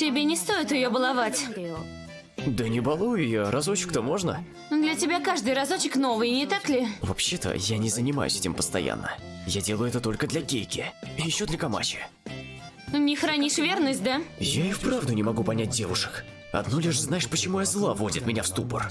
Тебе не стоит ее баловать. Да не балуй ее, разочек-то можно? Для тебя каждый разочек новый, не так ли? Вообще-то, я не занимаюсь этим постоянно. Я делаю это только для Кейки. И еще для Камачи. Не хранишь верность, да? Я и вправду не могу понять девушек. Одно лишь знаешь, почему я зла вводит меня в ступор.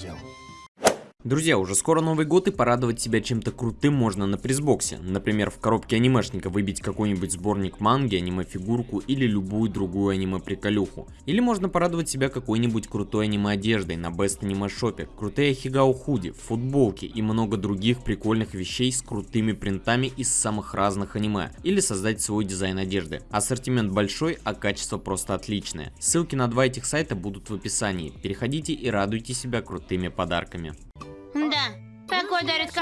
Друзья, уже скоро Новый год и порадовать себя чем-то крутым можно на призбоксе. Например, в коробке анимешника выбить какой-нибудь сборник манги, аниме-фигурку или любую другую аниме-приколюху. Или можно порадовать себя какой-нибудь крутой аниме-одеждой на Best Anime Shop, крутые хигао худи, футболки и много других прикольных вещей с крутыми принтами из самых разных аниме. Или создать свой дизайн одежды. Ассортимент большой, а качество просто отличное. Ссылки на два этих сайта будут в описании. Переходите и радуйте себя крутыми подарками.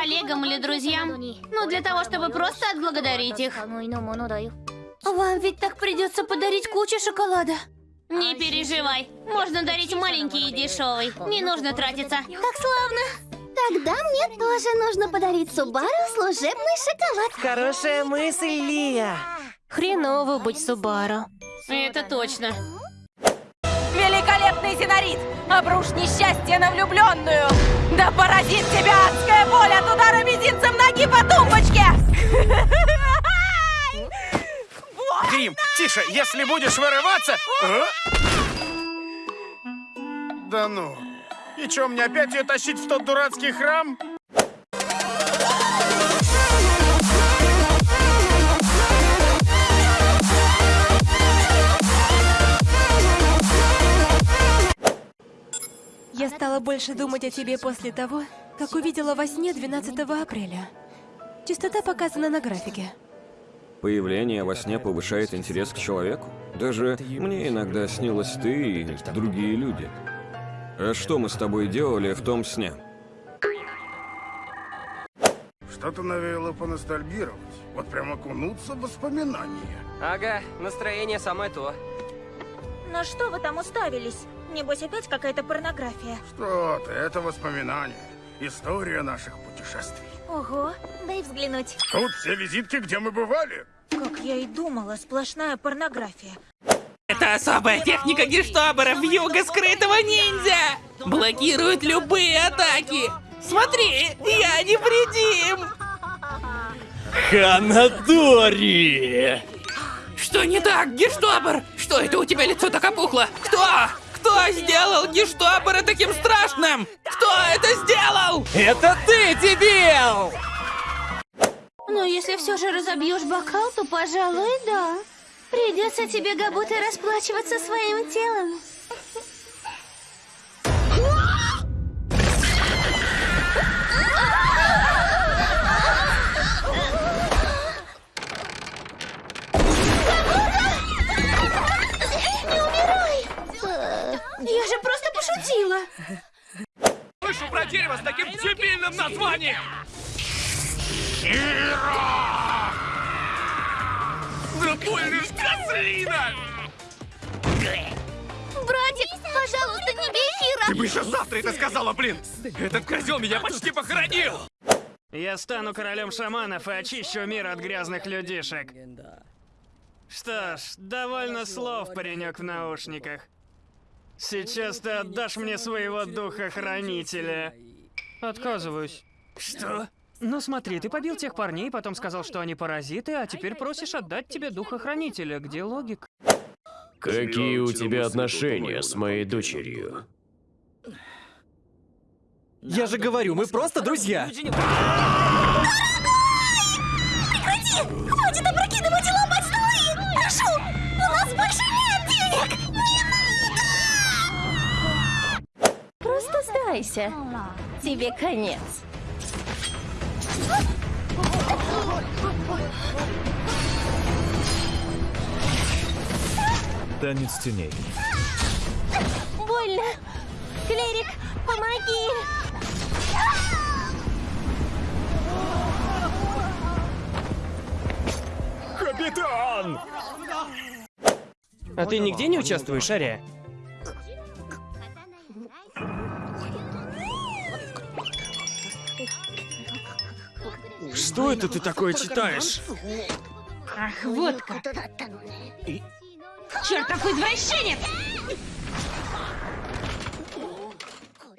Коллегам или друзьям. Ну, для того, чтобы просто отблагодарить их. Вам ведь так придется подарить кучу шоколада. Не переживай. Можно дарить маленький и дешевый. Не нужно тратиться. Как славно! Тогда мне тоже нужно подарить Субару служебный шоколад. Хорошая мысль, Лия. Хреново быть Субару. Это точно. Великолепный Зенорит! Обрушь несчастье на влюбленную! Да поразит тебя адская боль от удара мизинцем ноги по тумбочке! Грим, тише, если будешь вырываться... А? Да ну. И что, мне опять ее тащить в тот дурацкий храм? Стала больше думать о тебе после того, как увидела во сне 12 апреля. Частота показана на графике. Появление во сне повышает интерес к человеку. Даже мне иногда снилась ты и другие люди. А что мы с тобой делали в том сне? Что-то навеяло поностальгировать. Вот прям окунуться в воспоминания. Ага, настроение самое то. На что вы там уставились? Небось опять какая-то порнография. Что ты, это воспоминания. История наших путешествий. Ого, дай взглянуть. Тут все визитки, где мы бывали. Как я и думала, сплошная порнография. Это особая техника гештабера в юго скрытого ниндзя! Блокирует любые атаки! Смотри, я невредим! Ханадори! Что не так, гештабер? Что это у тебя лицо так опухло? Кто? Кто сделал гештабера таким страшным? Кто это сделал? Это ты, дебил! Но если все же разобьешь бокал, то, пожалуй, да. Придется тебе, Габута, расплачиваться своим телом. Названием! Да больно ж, козлина! Братик, пожалуйста, не бей Хира! Ты бы еще завтра это сказала, блин! Этот козел меня почти похоронил! Я стану королем шаманов и очищу мир от грязных людишек. Что ж, довольно слов, паренек в наушниках. Сейчас ты отдашь мне своего духа-хранителя. Отказываюсь. Что? Ну смотри, ты побил тех парней, потом сказал, что они паразиты, а теперь просишь отдать тебе духа-хранителя. Где логика? Какие у тебя отношения с моей дочерью? Я же говорю, мы просто друзья. Прекрати! Хватит опрокидывать и ломать столы! Прошу! У нас больше нет денег! Не Просто сдайся. Тебе конец. Танец теней. Больно! Клерик, помоги! Капитан! А ты нигде не участвуешь, Ария? Что это ты такое читаешь? Ах, вот как. И... Чертов извращенец!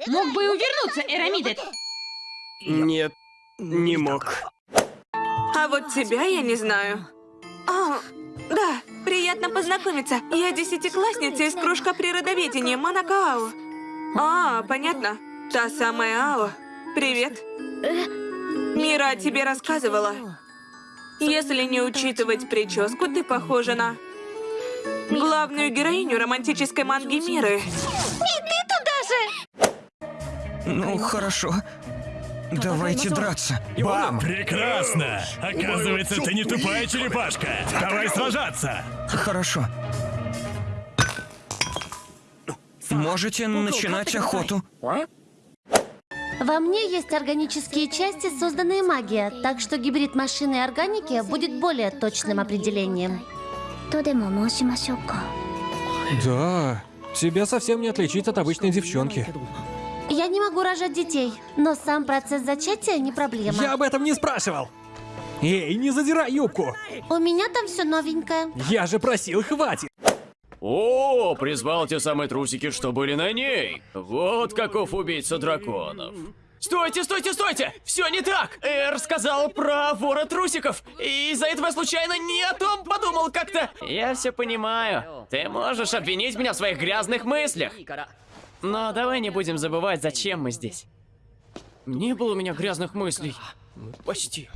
Мог бы и увернуться, Эрамидет. Нет, не мог. А вот тебя я не знаю. О, да, приятно познакомиться. Я десятиклассница из кружка природоведения Монакао. А, понятно. Та самая Ао. Привет. Э, Мира о тебе рассказывала. Если не учитывать прическу, ты похожа на главную героиню романтической манги Миры. Ну, хорошо. Давайте драться. Бам! Прекрасно! Оказывается, ты не тупая черепашка. Давай сражаться! Хорошо. Можете начинать охоту. Во мне есть органические части, созданные магией, так что гибрид машины и органики будет более точным определением. Да, тебя совсем не отличить от обычной девчонки. Я не могу рожать детей, но сам процесс зачатия не проблема. Я об этом не спрашивал. Эй, не задирай юбку. У меня там все новенькое. Я же просил, хватит. О, призвал те самые трусики, что были на ней. Вот каков убийца драконов. Стойте, стойте, стойте! Все не так! Эр сказал про вора трусиков. И из-за этого случайно не о том подумал как-то. Я все понимаю. Ты можешь обвинить меня в своих грязных мыслях. Но давай не будем забывать, зачем мы здесь. Не было у меня грязных мыслей. Почти.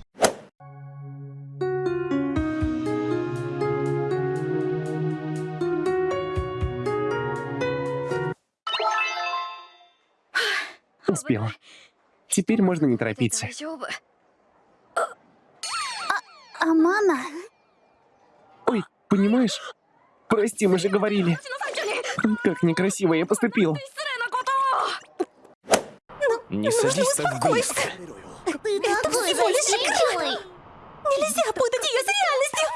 Успел. Теперь можно не торопиться. Амана? Ой, понимаешь? Прости, мы же говорили. Как некрасиво я поступил. Не садись так близко. Это всего лишь игра! Нельзя путать ее с реальностью!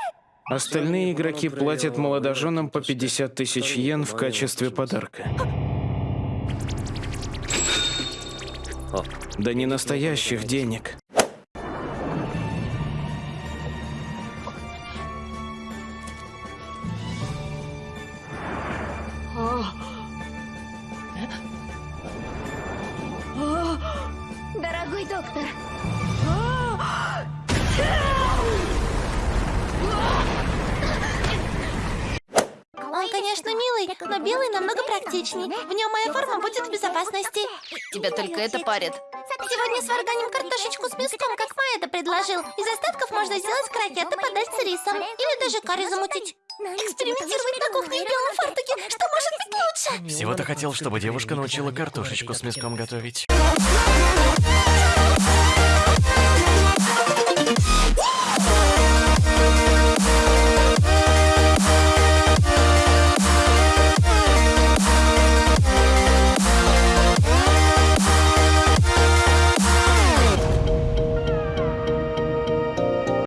Остальные игроки платят молодоженам по 50 тысяч йен в качестве подарка. Да не настоящих денег. Но белый намного практичней. В нем моя форма будет в безопасности. Тебя только это парит. Сегодня сварганим картошечку с мяском, как Маэда предложил. Из остатков можно сделать крокеты, подать с рисом. Или даже карри замутить. Экспериментировать на кухне в белом фартуке. Что может быть лучше? Всего-то хотел, чтобы девушка научила картошечку с мяском готовить.